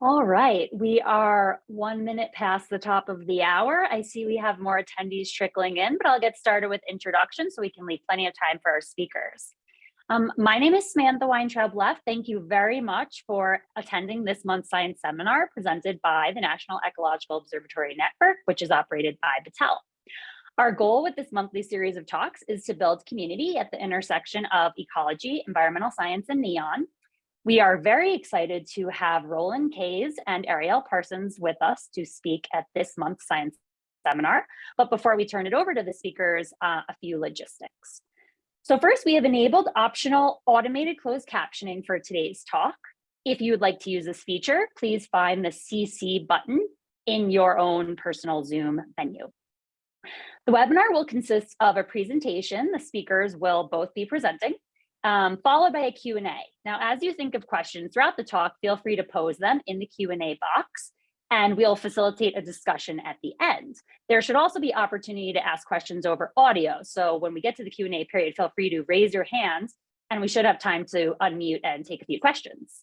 All right, we are one minute past the top of the hour. I see we have more attendees trickling in, but I'll get started with introductions so we can leave plenty of time for our speakers. Um, my name is Samantha Weintraub Leff. Thank you very much for attending this month's science seminar presented by the National Ecological Observatory Network, which is operated by Battelle. Our goal with this monthly series of talks is to build community at the intersection of ecology, environmental science, and NEON, we are very excited to have Roland Kays and Ariel Parsons with us to speak at this month's science seminar. But before we turn it over to the speakers, uh, a few logistics. So first, we have enabled optional automated closed captioning for today's talk. If you would like to use this feature, please find the CC button in your own personal Zoom menu. The webinar will consist of a presentation. The speakers will both be presenting um, followed by a Q&A. Now, as you think of questions throughout the talk, feel free to pose them in the Q&A box and we'll facilitate a discussion at the end. There should also be opportunity to ask questions over audio. So when we get to the Q&A period, feel free to raise your hands and we should have time to unmute and take a few questions.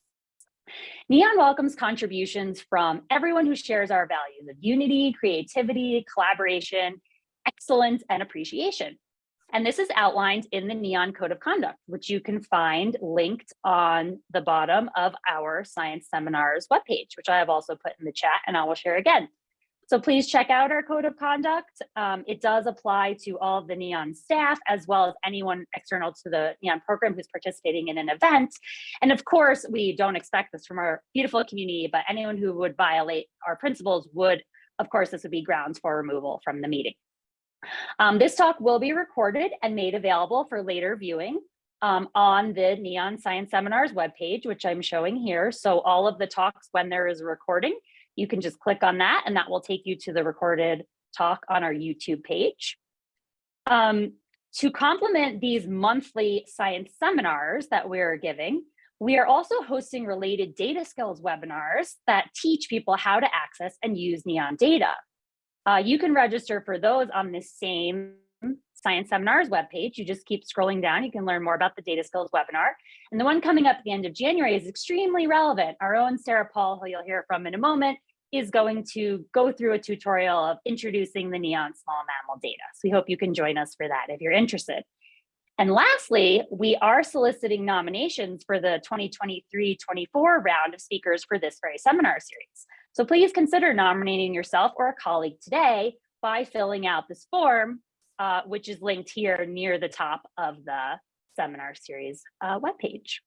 NEON welcomes contributions from everyone who shares our values of unity, creativity, collaboration, excellence, and appreciation. And this is outlined in the NEON Code of Conduct, which you can find linked on the bottom of our Science Seminars webpage, which I have also put in the chat and I will share again. So please check out our Code of Conduct. Um, it does apply to all of the NEON staff as well as anyone external to the NEON program who's participating in an event. And of course, we don't expect this from our beautiful community, but anyone who would violate our principles would, of course, this would be grounds for removal from the meeting. Um, this talk will be recorded and made available for later viewing um, on the Neon Science Seminars webpage, which I'm showing here. So all of the talks, when there is a recording, you can just click on that and that will take you to the recorded talk on our YouTube page. Um, to complement these monthly science seminars that we're giving, we are also hosting related data skills webinars that teach people how to access and use NEON data. Uh, you can register for those on the same Science Seminars webpage. You just keep scrolling down. You can learn more about the data skills webinar. And the one coming up at the end of January is extremely relevant. Our own Sara Paull, who you'll hear from in a moment, is going to go through a tutorial of introducing the NEON small mammal data. So we hope you can join us for that if you're interested. And lastly, we are soliciting nominations for the 2023-24 round of speakers for this very seminar series. So please consider nominating yourself or a colleague today by filling out this form, uh, which is linked here near the top of the seminar series uh, webpage.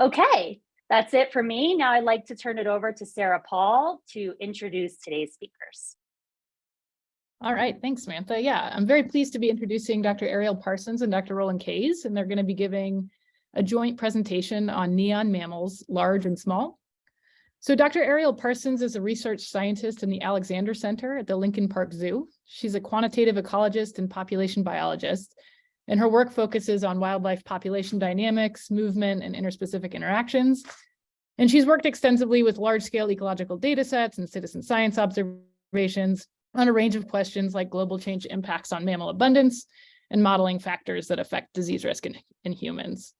Okay, that's it for me. Now I'd like to turn it over to Sara Paull to introduce today's speakers. All right, thanks, Samantha. Yeah, I'm very pleased to be introducing Dr. Ariel Parsons and Dr. Roland Kays, and they're going to be giving a joint presentation on neon mammals, large and small. So Dr. Ariel Parsons is a research scientist in the Alexander Center at the Lincoln Park Zoo. She's a quantitative ecologist and population biologist, and her work focuses on wildlife population dynamics, movement, and interspecific interactions. And she's worked extensively with large-scale ecological data sets and citizen science observations on a range of questions like global change impacts on mammal abundance and modeling factors that affect disease risk in, in humans.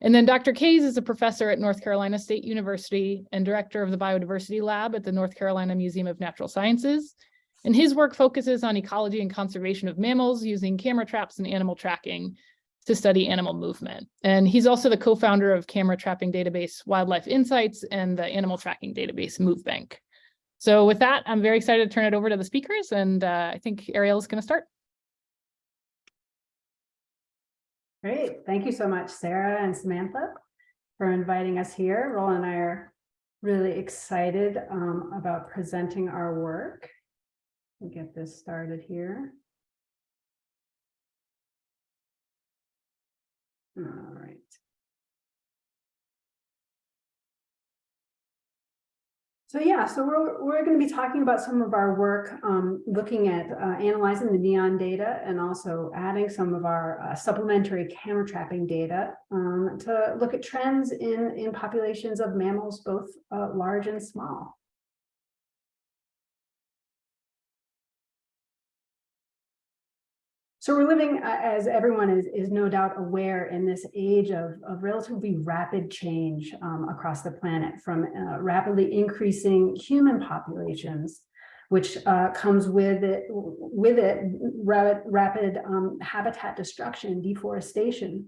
And then Dr. Kays is a professor at North Carolina State University and director of the Biodiversity Lab at the North Carolina Museum of Natural Sciences. And his work focuses on ecology and conservation of mammals using camera traps and animal tracking to study animal movement. And he's also the co-founder of camera trapping database Wildlife Insights and the animal tracking database MoveBank. So with that, I'm very excited to turn it over to the speakers and uh, I think Ariel is going to start. Great. Thank you so much, Sarah and Samantha, for inviting us here. Roland and I are really excited um, about presenting our work. We'll get this started here. All right. So yeah, so we're, we're going to be talking about some of our work um, looking at uh, analyzing the NEON data and also adding some of our uh, supplementary camera trapping data um, to look at trends in, in populations of mammals, both uh, large and small. So we're living, uh, as everyone is, is no doubt aware, in this age of, of relatively rapid change um, across the planet from uh, rapidly increasing human populations, which uh, comes with it, with it rapid, rapid um, habitat destruction, deforestation,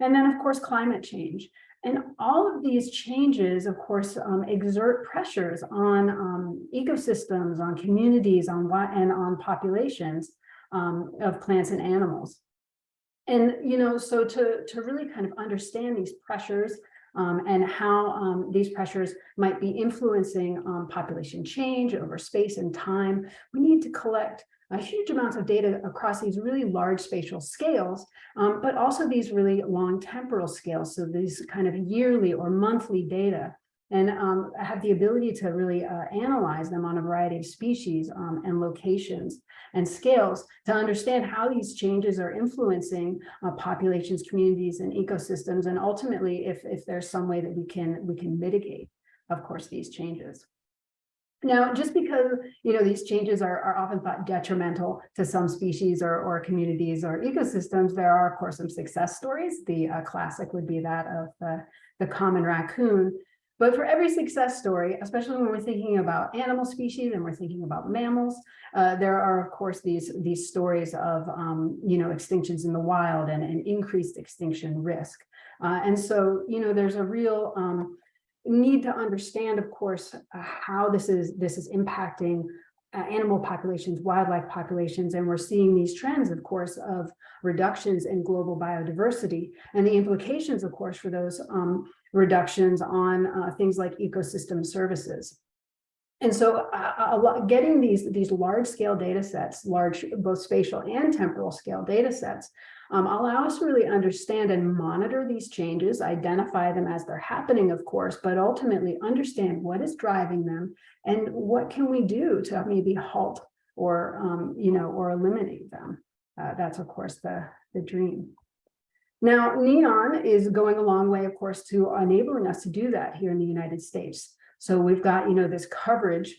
and then of course climate change. And all of these changes, of course, um, exert pressures on um, ecosystems, on communities, on and on populations um, of plants and animals. And, you know, so to, to really kind of understand these pressures um, and how um, these pressures might be influencing um, population change over space and time, we need to collect huge amounts of data across these really large spatial scales, um, but also these really long temporal scales. So these kind of yearly or monthly data and um, have the ability to really uh, analyze them on a variety of species um, and locations and scales to understand how these changes are influencing uh, populations, communities, and ecosystems, and ultimately if, if there's some way that we can we can mitigate, of course, these changes. Now, just because, you know, these changes are, are often thought detrimental to some species or, or communities or ecosystems, there are, of course, some success stories. The uh, classic would be that of the, the common raccoon. But for every success story, especially when we're thinking about animal species and we're thinking about mammals, uh, there are, of course, these, these stories of, um, you know, extinctions in the wild and, and increased extinction risk. Uh, and so, you know, there's a real um, need to understand, of course, uh, how this is this is impacting uh, animal populations, wildlife populations, and we're seeing these trends, of course, of reductions in global biodiversity and the implications, of course, for those um, reductions on uh, things like ecosystem services. And so uh, lot, getting these, these large scale data sets, large both spatial and temporal scale data sets, um, allow us to really understand and monitor these changes, identify them as they're happening, of course, but ultimately understand what is driving them and what can we do to maybe halt or, um, you know, or eliminate them. Uh, that's, of course, the, the dream. Now, NEON is going a long way, of course, to enabling us to do that here in the United States. So we've got, you know, this coverage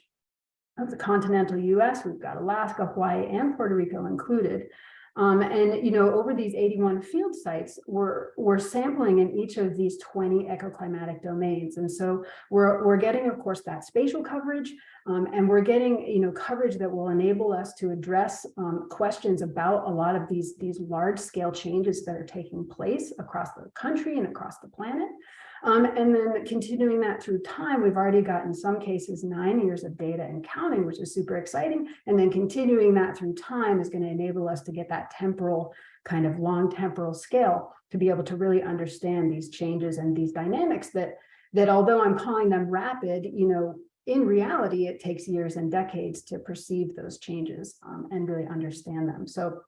of the continental US, we've got Alaska, Hawaii, and Puerto Rico included. Um, and, you know, over these 81 field sites, we're, we're sampling in each of these 20 ecoclimatic domains. And so we're, we're getting, of course, that spatial coverage, um, and we're getting, you know, coverage that will enable us to address um, questions about a lot of these, these large scale changes that are taking place across the country and across the planet. Um, and then continuing that through time, we've already got in some cases nine years of data and counting, which is super exciting. And then continuing that through time is going to enable us to get that temporal kind of long temporal scale to be able to really understand these changes and these dynamics that that although I'm calling them rapid, you know, in reality, it takes years and decades to perceive those changes um, and really understand them. So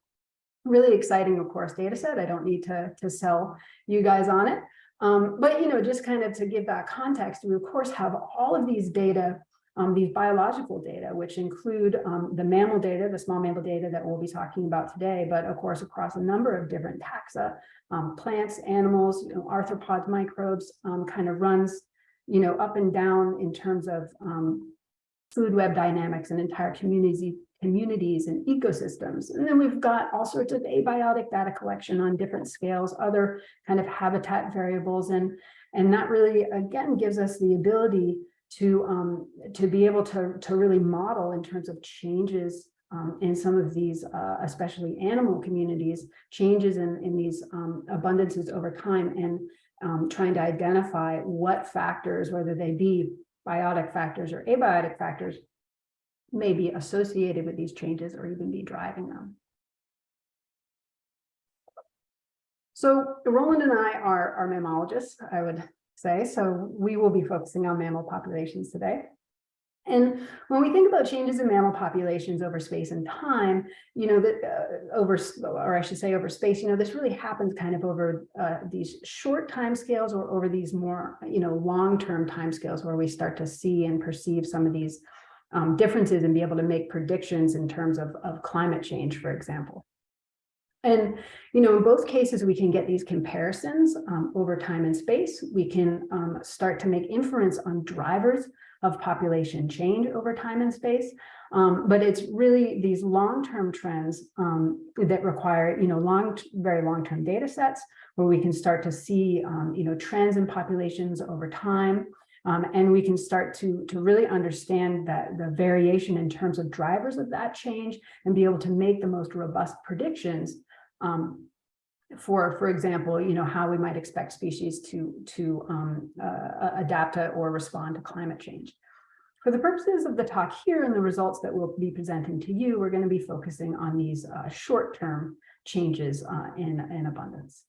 really exciting, of course, data set. I don't need to, to sell you guys on it. Um, but, you know, just kind of to give that context, we of course have all of these data, um, these biological data, which include um, the mammal data, the small mammal data that we'll be talking about today, but of course, across a number of different taxa, um, plants, animals, you know, arthropods, microbes, um, kind of runs, you know, up and down in terms of um, food web dynamics and entire communities communities and ecosystems. And then we've got all sorts of abiotic data collection on different scales, other kind of habitat variables. And, and that really, again, gives us the ability to, um, to be able to, to really model in terms of changes um, in some of these, uh, especially animal communities, changes in, in these um, abundances over time and um, trying to identify what factors, whether they be biotic factors or abiotic factors, may be associated with these changes or even be driving them. So Roland and I are, are mammalogists, I would say, so we will be focusing on mammal populations today. And when we think about changes in mammal populations over space and time, you know, that uh, over, or I should say over space, you know, this really happens kind of over uh, these short time scales or over these more, you know, long-term time scales where we start to see and perceive some of these um, differences and be able to make predictions in terms of, of climate change, for example. And, you know, in both cases, we can get these comparisons um, over time and space. We can um, start to make inference on drivers of population change over time and space. Um, but it's really these long-term trends um, that require, you know, long, very long-term data sets where we can start to see, um, you know, trends in populations over time. Um, and we can start to, to really understand that the variation in terms of drivers of that change and be able to make the most robust predictions um, for, for example, you know, how we might expect species to, to um, uh, adapt to or respond to climate change. For the purposes of the talk here and the results that we'll be presenting to you, we're going to be focusing on these uh, short-term changes uh, in, in abundance.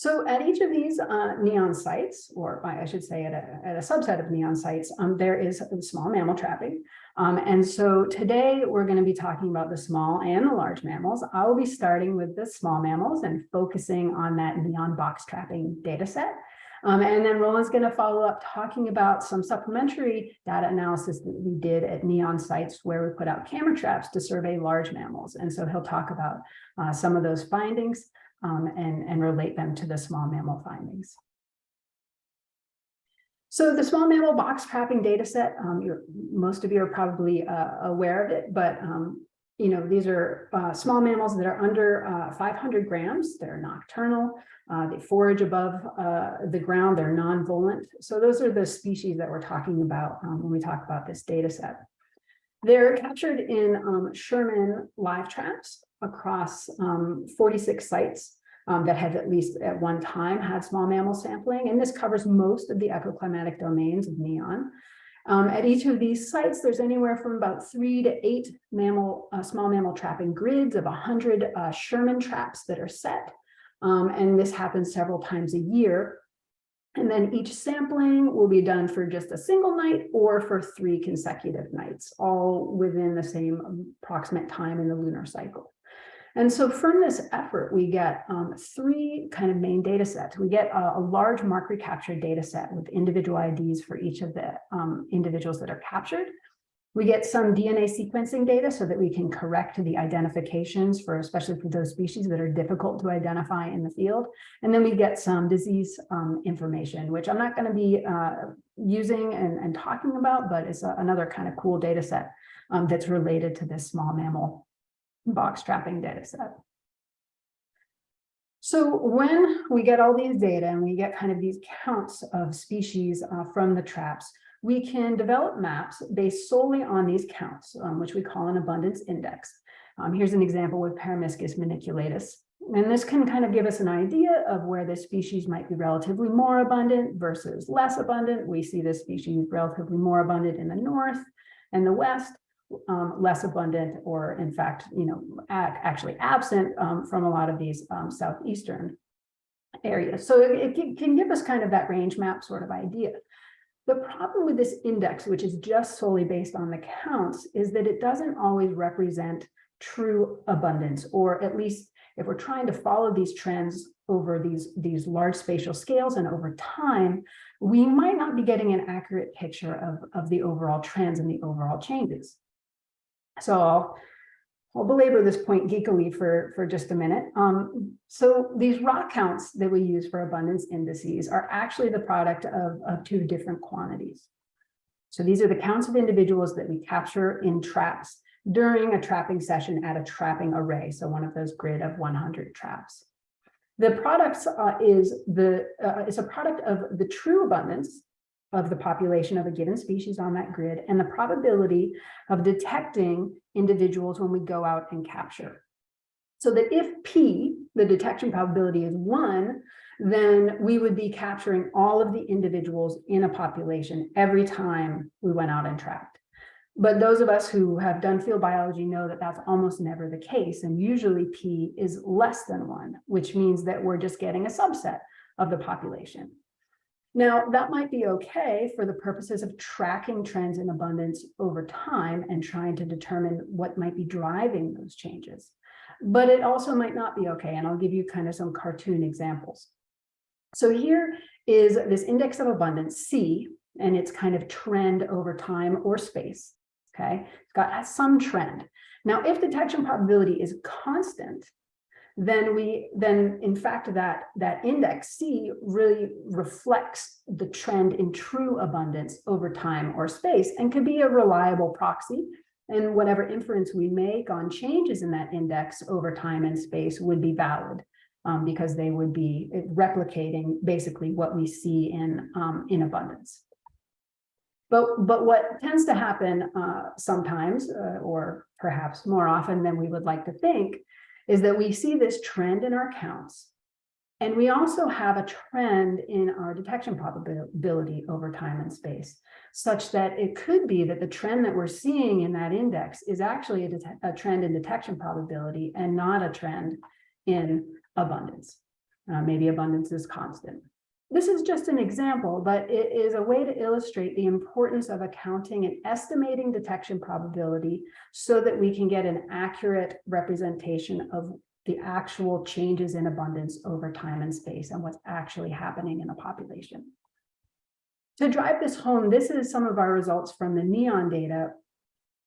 So at each of these uh, neon sites, or I should say at a, at a subset of neon sites, um, there is small mammal trapping. Um, and so today we're going to be talking about the small and the large mammals. I will be starting with the small mammals and focusing on that neon box trapping data set. Um, and then Roland's going to follow up talking about some supplementary data analysis that we did at neon sites where we put out camera traps to survey large mammals. And so he'll talk about uh, some of those findings um, and, and relate them to the small mammal findings. So the small mammal box trapping data set, um, most of you are probably uh, aware of it, but um, you know, these are uh, small mammals that are under uh, 500 grams. They're nocturnal. Uh, they forage above uh, the ground. They're non-volant. So those are the species that we're talking about um, when we talk about this data set. They're captured in um, Sherman live traps across um, 46 sites um, that have at least at one time had small mammal sampling. And this covers most of the ecoclimatic domains of neon. Um, at each of these sites, there's anywhere from about three to eight mammal, uh, small mammal trapping grids of 100 uh, Sherman traps that are set. Um, and this happens several times a year. And then each sampling will be done for just a single night or for three consecutive nights, all within the same approximate time in the lunar cycle. And so from this effort, we get um, three kind of main data sets. We get a, a, large mark recapture data set with individual IDs for each of the um, individuals that are captured. We get some DNA sequencing data so that we can correct the identifications for, especially for those species that are difficult to identify in the field. And then we get some disease um, information, which I'm not going to be uh, using and, and, talking about, but it's a, another kind of cool data set um, that's related to this small mammal box trapping data set. So when we get all these data and we get kind of these counts of species uh, from the traps, we can develop maps based solely on these counts, um, which we call an abundance index. Um, here's an example with Peromyscus maniculatus. And this can kind of give us an idea of where the species might be relatively more abundant versus less abundant. We see this species relatively more abundant in the north and the west, um, less abundant or in fact, you know, actually absent um, from a lot of these um, southeastern areas. So it, it, can give us kind of that range map sort of idea. The problem with this index, which is just solely based on the counts, is that it doesn't always represent true abundance, or at least if we're trying to follow these trends over these, these large spatial scales and over time, we might not be getting an accurate picture of, of the overall trends and the overall changes. So I'll, I'll belabor this point geekily for, for just a minute. Um, so these raw counts that we use for abundance indices are actually the product of, of two different quantities. So these are the counts of individuals that we capture in traps during a trapping session at a trapping array. So one of those grid of 100 traps. The products uh, is the uh, is a product of the true abundance of the population of a given species on that grid and the probability of detecting individuals when we go out and capture. So that if P, the detection probability is one, then we would be capturing all of the individuals in a population every time we went out and trapped. But those of us who have done field biology know that that's almost never the case. And usually P is less than one, which means that we're just getting a subset of the population. Now, that might be okay for the purposes of tracking trends in abundance over time and trying to determine what might be driving those changes. But it also might not be okay, and I'll give you kind of some cartoon examples. So here is this index of abundance, C, and its kind of trend over time or space. Okay? It's got some trend. Now, if detection probability is constant, then we, then in fact, that, that index C really reflects the trend in true abundance over time or space and can be a reliable proxy. And whatever inference we make on changes in that index over time and space would be valid um, because they would be replicating basically what we see in, um, in abundance. But, but what tends to happen uh, sometimes, uh, or perhaps more often than we would like to think, is that we see this trend in our counts. And we also have a trend in our detection probability over time and space, such that it could be that the trend that we're seeing in that index is actually a, a trend in detection probability and not a trend in abundance. Uh, maybe abundance is constant. This is just an example, but it is a way to illustrate the importance of accounting and estimating detection probability so that we can get an accurate representation of the actual changes in abundance over time and space and what's actually happening in a population. To drive this home, this is some of our results from the NEON data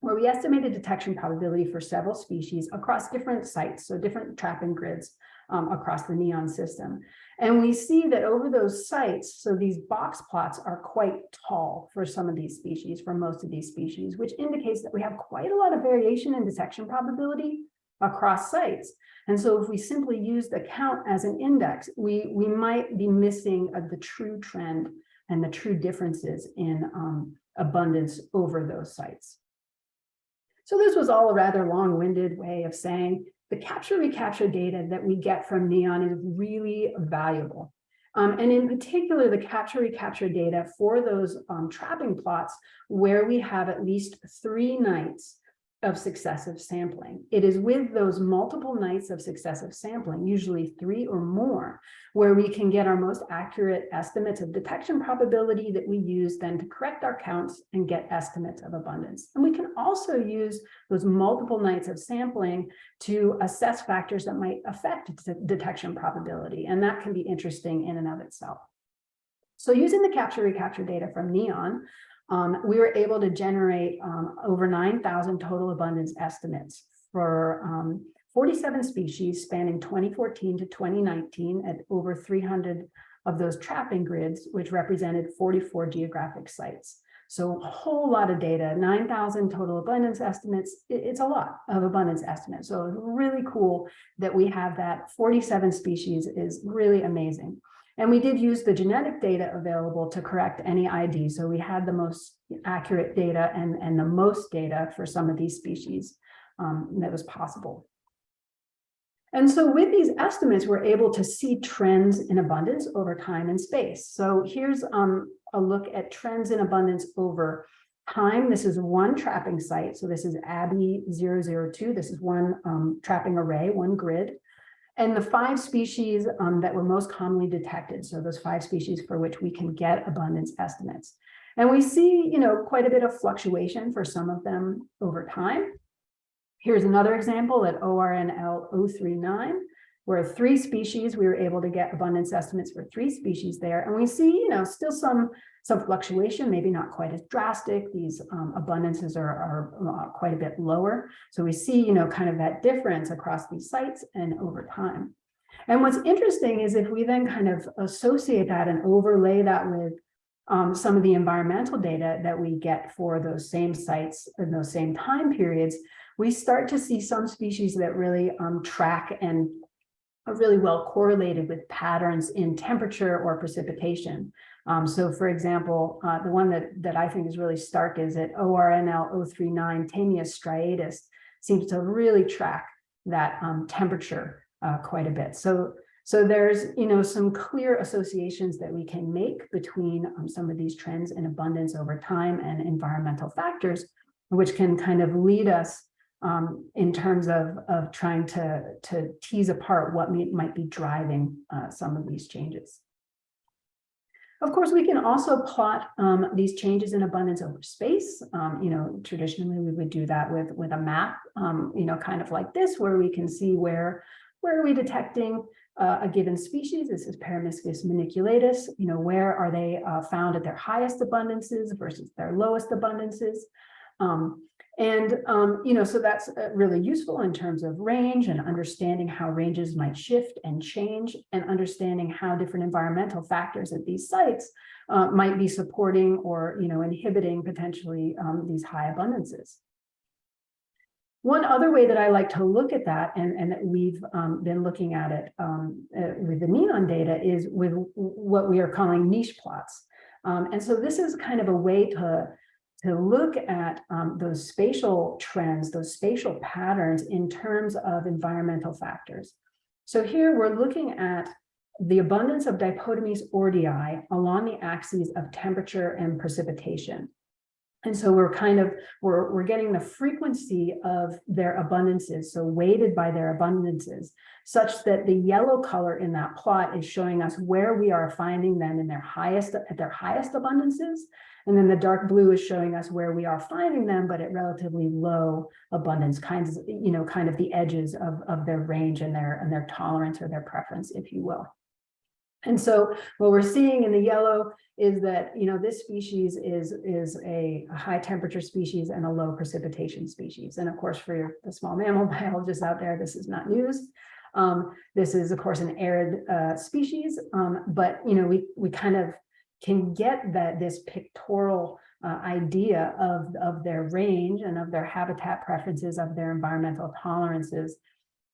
where we estimated detection probability for several species across different sites, so different trapping grids um, across the NEON system. And we see that over those sites, so these box plots are quite tall for some of these species, for most of these species, which indicates that we have quite a lot of variation in detection probability across sites. And so if we simply use the count as an index, we, we might be missing uh, the true trend and the true differences in um, abundance over those sites. So this was all a rather long-winded way of saying the capture recapture data that we get from NEON is really valuable. Um, and in particular, the capture recapture data for those um, trapping plots where we have at least three nights of successive sampling. It is with those multiple nights of successive sampling, usually three or more, where we can get our most accurate estimates of detection probability that we use then to correct our counts and get estimates of abundance. And we can also use those multiple nights of sampling to assess factors that might affect detection probability. And that can be interesting in and of itself. So using the capture recapture data from NEON, um, we were able to generate um, over 9,000 total abundance estimates for um, 47 species spanning 2014 to 2019 at over 300 of those trapping grids, which represented 44 geographic sites. So a whole lot of data, 9,000 total abundance estimates. It's a lot of abundance estimates. So really cool that we have that 47 species is really amazing. And we did use the genetic data available to correct any ID. So we had the most accurate data and, and the most data for some of these species um, that was possible. And so with these estimates, we're able to see trends in abundance over time and space. So here's um, a look at trends in abundance over time. This is one trapping site. So this is ABBY 002. This is one um, trapping array, one grid. And the five species um, that were most commonly detected, so those five species for which we can get abundance estimates. And we see, you know, quite a bit of fluctuation for some of them over time. Here's another example at ORNL 039, where three species, we were able to get abundance estimates for three species there. And we see, you know, still some some fluctuation, maybe not quite as drastic. These um, abundances are, are uh, quite a bit lower. So we see, you know, kind of that difference across these sites and over time. And what's interesting is if we then kind of associate that and overlay that with um, some of the environmental data that we get for those same sites in those same time periods, we start to see some species that really um, track and are really well correlated with patterns in temperature or precipitation. Um, so for example, uh, the one that, that I think is really stark is that ORNL 039, Tamias striatus seems to really track that um, temperature uh, quite a bit. So, so there's, you know, some clear associations that we can make between um, some of these trends in abundance over time and environmental factors, which can kind of lead us um, in terms of, of trying to, to tease apart what may, might be driving uh, some of these changes. Of course, we can also plot um, these changes in abundance over space. Um, you know, traditionally we would do that with, with a map, um, you know, kind of like this, where we can see where, where are we detecting uh, a given species. This is Peromyscus maniculatus. You know, where are they uh, found at their highest abundances versus their lowest abundances. Um, And, um, you know, so that's uh, really useful in terms of range and understanding how ranges might shift and change and understanding how different environmental factors at these sites uh, might be supporting or, you know, inhibiting potentially um, these high abundances. One other way that I like to look at that, and, and that we've um, been looking at it um, uh, with the neon data, is with what we are calling niche plots. Um, and so this is kind of a way to, to look at um, those spatial trends, those spatial patterns in terms of environmental factors. So here we're looking at the abundance of dipodomys ordii along the axes of temperature and precipitation. And so we're kind of, we're, we're getting the frequency of their abundances, so weighted by their abundances, such that the yellow color in that plot is showing us where we are finding them in their highest, at their highest abundances. And then the dark blue is showing us where we are finding them, but at relatively low abundance kinds, of, you know, kind of the edges of, of their range and their, and their tolerance or their preference, if you will. And so what we're seeing in the yellow is that, you know, this species is, is a, high temperature species and a low precipitation species. And of course, for your, the small mammal biologists out there, this is not news. Um, this is, of course, an arid uh, species, um, but, you know, we, we kind of can get that this pictorial uh, idea of, of their range and of their habitat preferences, of their environmental tolerances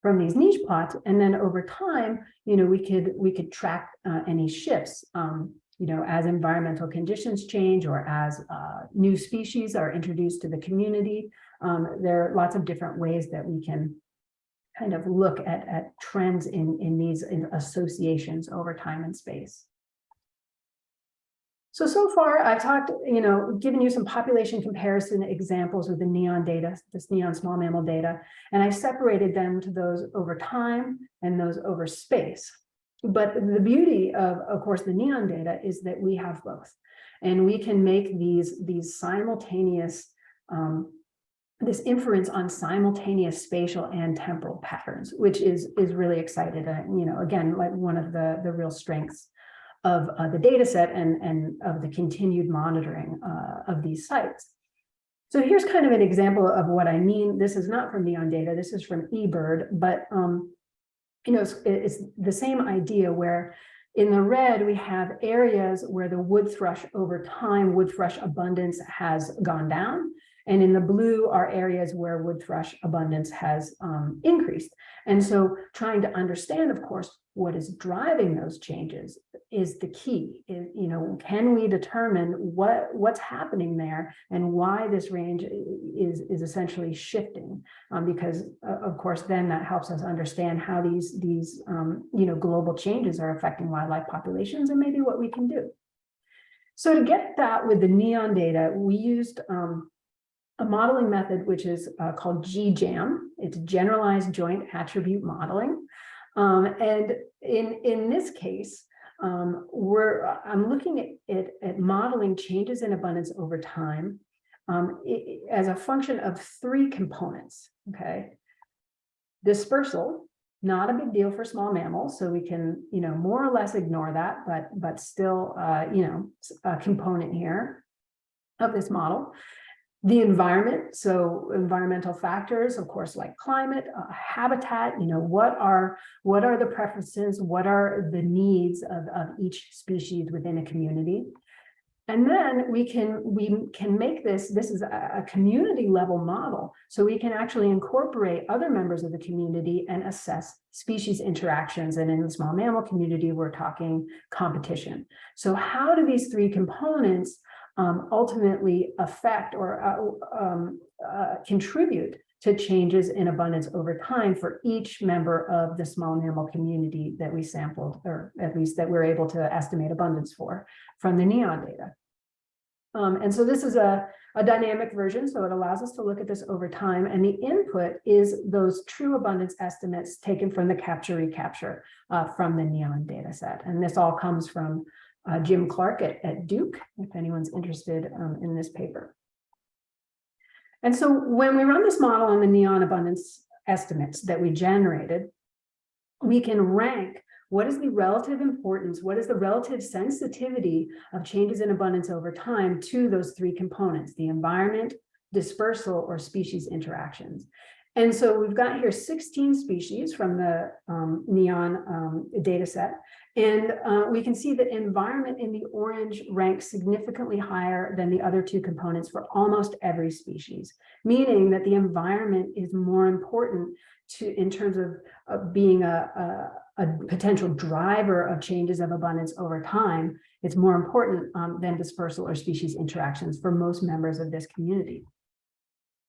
from these niche plots. And then over time, you know, we could we could track uh, any shifts, um, you know, as environmental conditions change or as uh, new species are introduced to the community. Um, there are lots of different ways that we can kind of look at, at trends in, in these in associations over time and space. So, so far I've talked, you know, given you some population comparison examples with the NEON data, this NEON small mammal data, and I separated them to those over time and those over space. But the beauty of, of course, the NEON data is that we have both. And we can make these, these simultaneous, um, this inference on simultaneous spatial and temporal patterns, which is, is really excited. Uh, you know, again, like one of the, the real strengths of uh, the data set and, and of the continued monitoring uh, of these sites. So here's kind of an example of what I mean. This is not from Neon data, this is from eBird, but um, you know, it's, it's the same idea where in the red, we have areas where the wood thrush over time, wood thrush abundance has gone down. And in the blue are areas where wood thrush abundance has um, increased. And so trying to understand, of course, what is driving those changes is the key. You know, can we determine what what's happening there and why this range is is essentially shifting? Um, because uh, of course, then that helps us understand how these these um, you know global changes are affecting wildlife populations and maybe what we can do. So to get that with the NEON data, we used um, a modeling method which is uh, called GJAM. It's generalized joint attribute modeling. Um, and in, in this case, um, we're, I'm looking at, at, at, modeling changes in abundance over time um, it, as a function of three components, okay? Dispersal, not a big deal for small mammals, so we can, you know, more or less ignore that, but, but still, uh, you know, a component here of this model the environment so environmental factors of course like climate uh, habitat you know what are what are the preferences what are the needs of, of each species within a community? And then we can we can make this this is a, a community level model. So we can actually incorporate other members of the community and assess species interactions. And in the small mammal community we're talking competition. So how do these three components um, ultimately affect or uh, um, uh, contribute to changes in abundance over time for each member of the small mammal community that we sampled, or at least that we're able to estimate abundance for from the NEON data. Um, and so this is a, a dynamic version, so it allows us to look at this over time. And the input is those true abundance estimates taken from the capture recapture uh, from the NEON data set. And this all comes from uh, Jim Clark at, at Duke, if anyone's interested um, in this paper. And so when we run this model on the neon abundance estimates that we generated, we can rank what is the relative importance, what is the relative sensitivity of changes in abundance over time to those three components, the environment, dispersal or species interactions. And so we've got here 16 species from the um, NEON um, data set. And uh, we can see that environment in the orange ranks significantly higher than the other two components for almost every species, meaning that the environment is more important to in terms of, being a, a, a potential driver of changes of abundance over time. It's more important um, than dispersal or species interactions for most members of this community.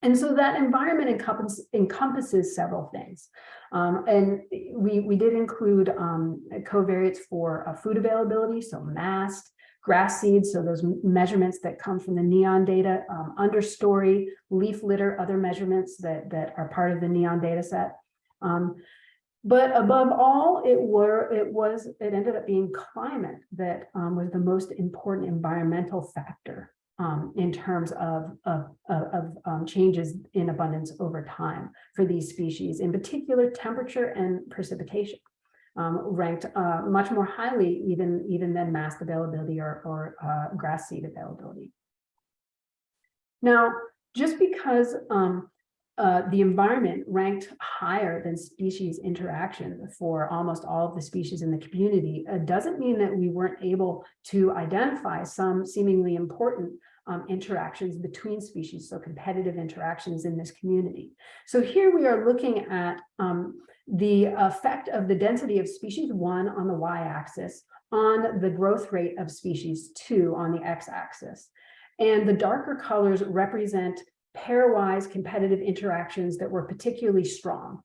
And so that environment encompass, encompasses several things. Um, and we, we did include um, covariates for uh, food availability, so mast, grass seeds, so those measurements that come from the NEON data, um, understory, leaf litter, other measurements that, that are part of the NEON data set. Um, but above all, it were it was it ended up being climate that um, was the most important environmental factor um, in terms of, of, of, um, changes in abundance over time for these species, in particular temperature and precipitation. Um, ranked uh, much more highly even, even than mast availability or, or uh, grass seed availability. Now, just because um, uh, the environment ranked higher than species interaction for almost all of the species in the community uh, doesn't mean that we weren't able to identify some seemingly important um, interactions between species, so competitive interactions in this community. So here we are looking at um, the effect of the density of species one on the y-axis on the growth rate of species two on the x-axis. And the darker colors represent pairwise competitive interactions that were particularly strong.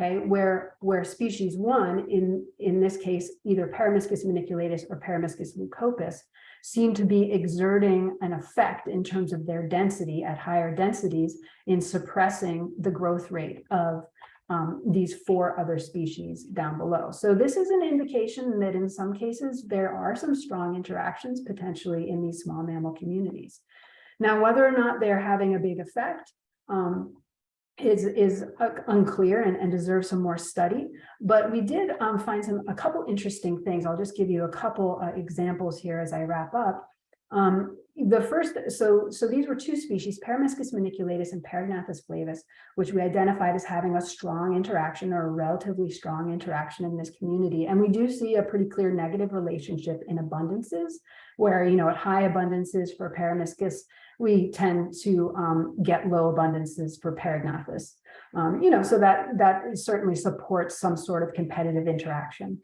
Okay, where where species one, in in this case, either Peromyscus maniculatus or Peromyscus leucopus, seem to be exerting an effect in terms of their density at higher densities in suppressing the growth rate of um, these four other species down below. So this is an indication that in some cases there are some strong interactions potentially in these small mammal communities. Now, whether or not they're having a big effect um, is, is uh, unclear and, and deserves some more study. But we did um, find some a couple interesting things. I'll just give you a couple uh, examples here as I wrap up. Um, the first, so, so these were two species, Peromyscus maniculatus and Perognathus flavus, which we identified as having a strong interaction or a relatively strong interaction in this community. And we do see a pretty clear negative relationship in abundances, where, you know, at high abundances for Peromyscus, we tend to um, get low abundances for Perognathus. Um, you know, so that, that certainly supports some sort of competitive interaction.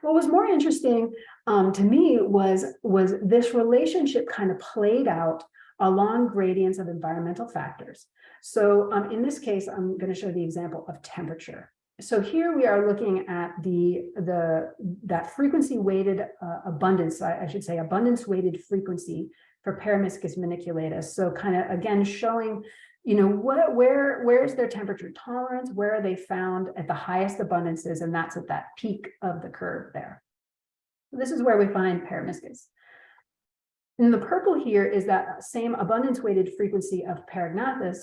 What was more interesting um, to me was, was this relationship kind of played out along gradients of environmental factors. So um, in this case, I'm going to show the example of temperature. So here we are looking at the, the that frequency weighted uh, abundance, I, I should say abundance weighted frequency for peromyscus maniculatus. So kind of again showing, you know, what where where's their temperature tolerance? Where are they found at the highest abundances? And that's at that peak of the curve there. This is where we find peromyscus. And the purple here is that same abundance weighted frequency of Perognathus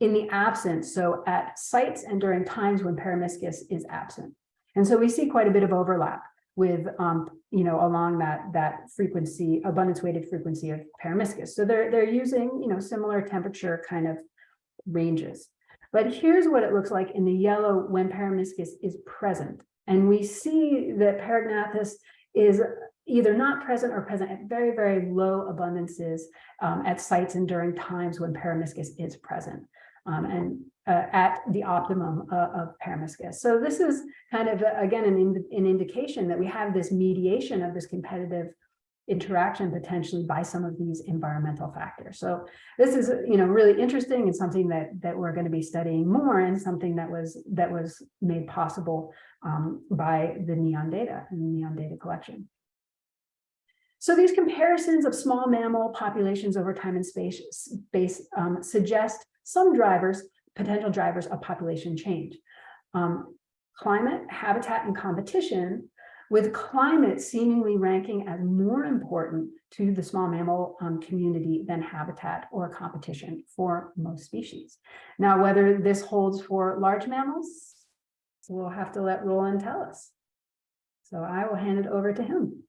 in the absence, so at sites and during times when peromyscus is absent. And so we see quite a bit of overlap with, um, you know, along that, that frequency, abundance weighted frequency of Peromyscus. So they're, they're using, you know, similar temperature kind of ranges. But here's what it looks like in the yellow when Peromyscus is present. And we see that Perognathus is either not present or present at very, very low abundances um, at sites and during times when Peromyscus is present. Um, and uh, at the optimum uh, of Peromyscus. So this is kind of, uh, again, an, in, an indication that we have this mediation of this competitive interaction potentially by some of these environmental factors. So this is, you know, really interesting and something that that we're going to be studying more and something that was that was made possible um, by the NEON data and the NEON data collection. So these comparisons of small mammal populations over time and space, space um, suggest some drivers potential drivers of population change. Um, climate, habitat, and competition, with climate seemingly ranking as more important to the small mammal um, community than habitat or competition for most species. Now, whether this holds for large mammals, we'll have to let Roland tell us. So I will hand it over to him.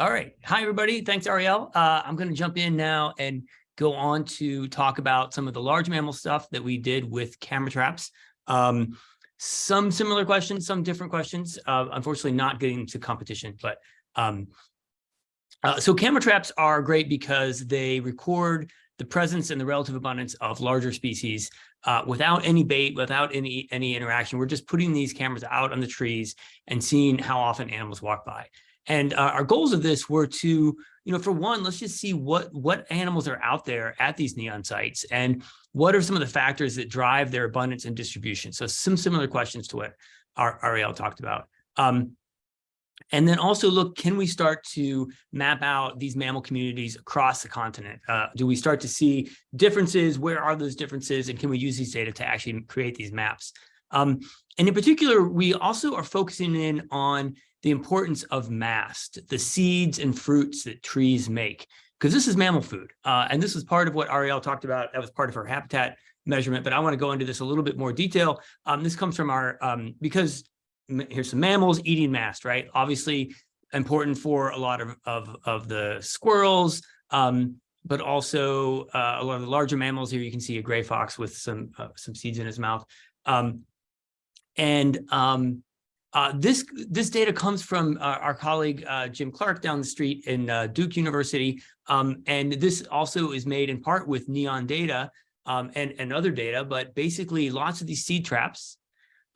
All right. Hi, everybody. Thanks, Ariel. Uh, I'm going to jump in now and go on to talk about some of the large mammal stuff that we did with camera traps. Um, some similar questions, some different questions. Uh, unfortunately, not getting to competition, but um, uh, so camera traps are great because they record the presence and the relative abundance of larger species uh, without any bait, without any any interaction. We're just putting these cameras out on the trees and seeing how often animals walk by. And uh, our goals of this were to, you know, for one, let's just see what what animals are out there at these neon sites and what are some of the factors that drive their abundance and distribution. So some similar questions to what Ariel talked about. Um, and then also look, can we start to map out these mammal communities across the continent? Uh, do we start to see differences? Where are those differences? And can we use these data to actually create these maps? Um, and in particular, we also are focusing in on the importance of mast, the seeds and fruits that trees make, because this is mammal food. Uh, and this is part of what Ariel talked about. That was part of her habitat measurement, but I want to go into this a little bit more detail. Um, this comes from our, um, because here's some mammals eating mast, right? Obviously important for a lot of, of, of the squirrels, um, but also uh, a lot of the larger mammals here. You can see a gray fox with some, uh, some seeds in his mouth. Um, and um, uh, this this data comes from uh, our colleague uh, Jim Clark down the street in uh, Duke University, um, and this also is made in part with neon data um, and and other data. But basically, lots of these seed traps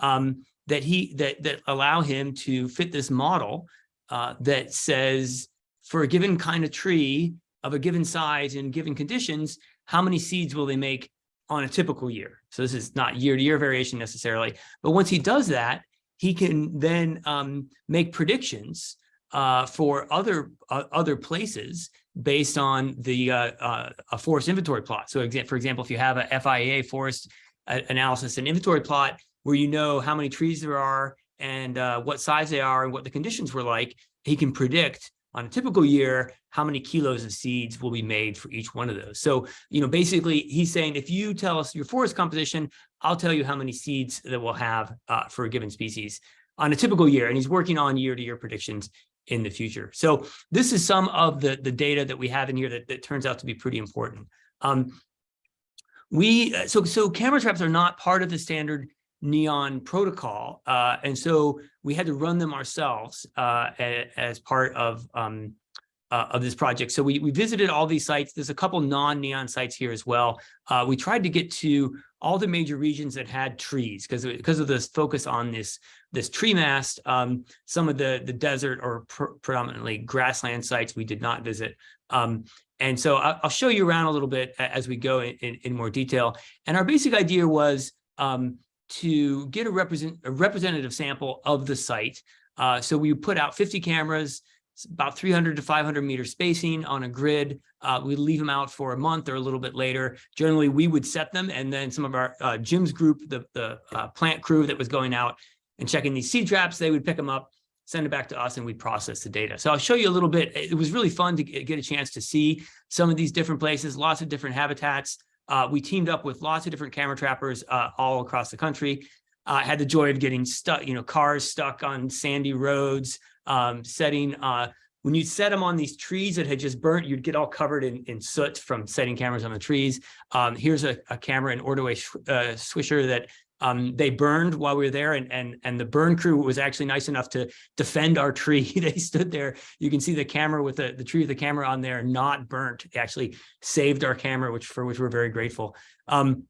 um, that he that that allow him to fit this model uh, that says for a given kind of tree of a given size and given conditions, how many seeds will they make on a typical year? So this is not year to year variation necessarily, but once he does that he can then um, make predictions uh, for other uh, other places based on the uh, uh a forest inventory plot. So, for example, if you have a FIA forest uh, analysis and inventory plot where you know how many trees there are and uh, what size they are and what the conditions were like, he can predict on a typical year, how many kilos of seeds will be made for each one of those. So, you know, basically he's saying, if you tell us your forest composition, I'll tell you how many seeds that we'll have uh, for a given species on a typical year. And he's working on year to year predictions in the future. So this is some of the, the data that we have in here that, that turns out to be pretty important. Um, we, uh, so, so camera traps are not part of the standard neon protocol. Uh, and so we had to run them ourselves uh, as part of um, uh, of this project. So we, we visited all these sites. There's a couple non-neon sites here as well. Uh, we tried to get to all the major regions that had trees because because of this focus on this this tree mast. Um, some of the the desert or pr predominantly grassland sites we did not visit. Um, and so I'll, I'll, show you around a little bit as we go in, in, in more detail. And our basic idea was um, to get a, represent, a representative sample of the site. Uh, so we put out 50 cameras, about 300 to 500 meter spacing on a grid. Uh, we leave them out for a month or a little bit later. Generally, we would set them, and then some of our uh, Jim's group, the, the uh, plant crew that was going out and checking these seed traps, they would pick them up, send it back to us, and we'd process the data. So I'll show you a little bit. It was really fun to get a chance to see some of these different places, lots of different habitats. Uh, we teamed up with lots of different camera trappers uh, all across the country. I uh, had the joy of getting stuck, you know, cars stuck on sandy roads, um, setting, uh, when you set them on these trees that had just burnt, you'd get all covered in, in soot from setting cameras on the trees. Um, here's a, a, camera in Ordway uh, Swisher that um, they burned while we were there and, and, and the burn crew was actually nice enough to defend our tree. they stood there. You can see the camera with the, the tree with the camera on there, not burnt. they actually saved our camera, which for which we're very grateful. Um,